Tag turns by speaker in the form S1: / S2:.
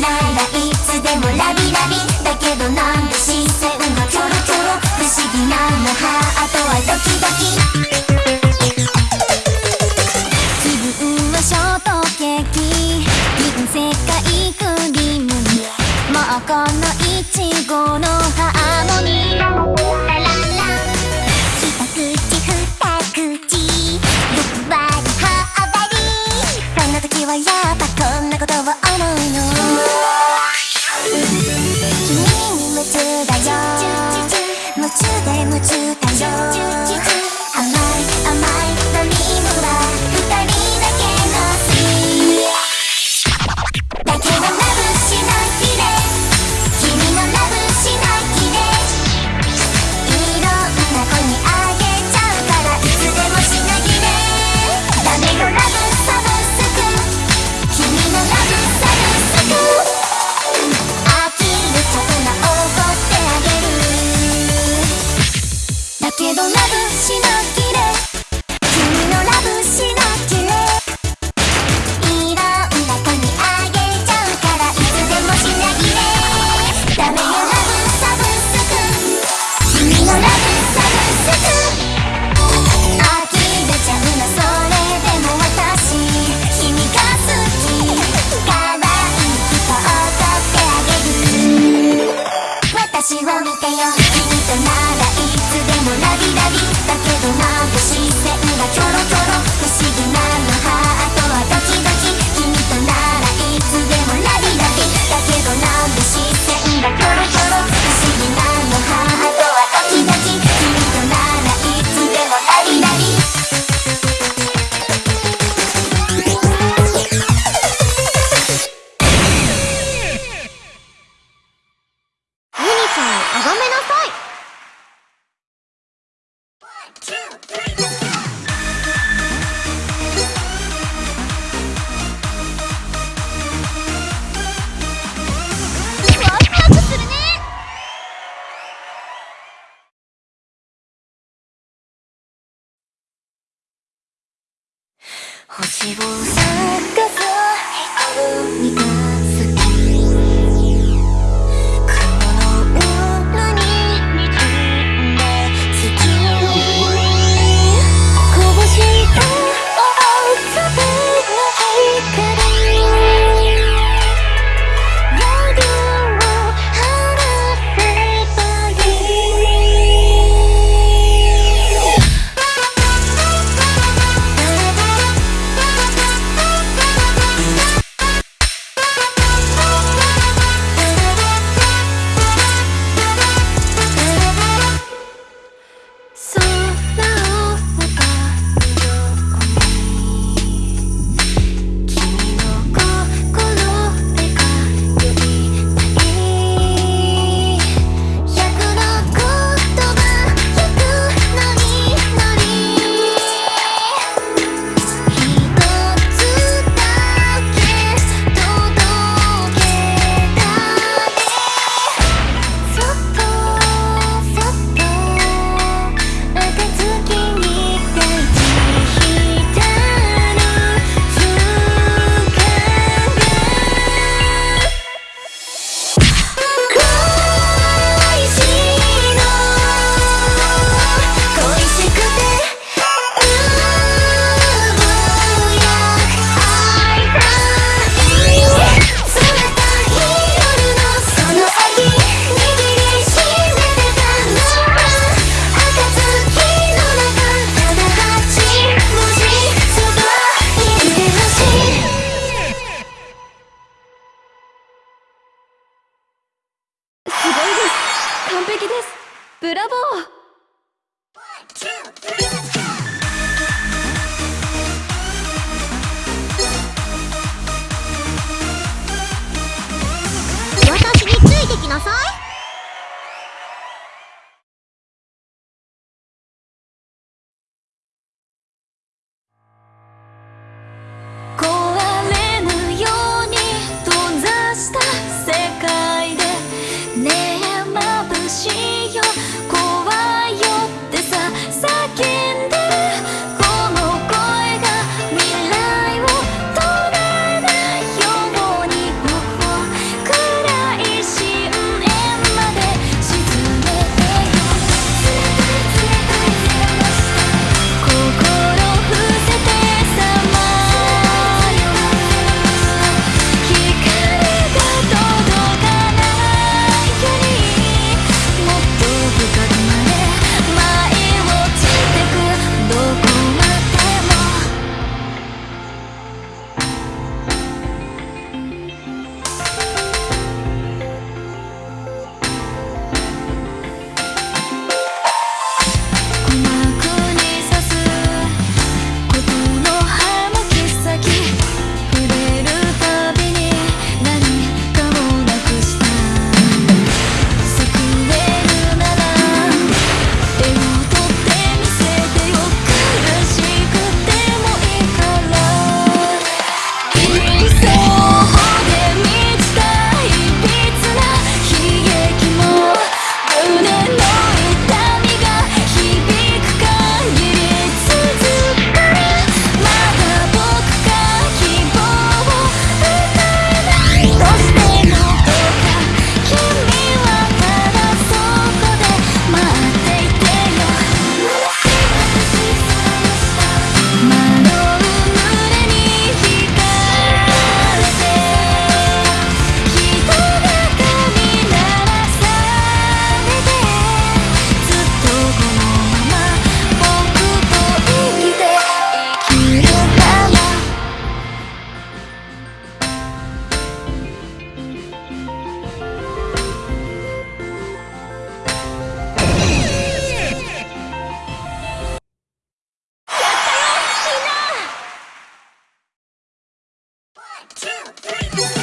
S1: ならいつでもラビラビだけどなんで視線がキョロキョロ不思議なのハートはドキドキ気分はショートケーキ銀世界クリームもうこのいちごのハーモニーラララ一口二口欲張りはっぱりそんな時はやっ旅立ち星を探す
S2: ブラボー。私についてきなさい。Bring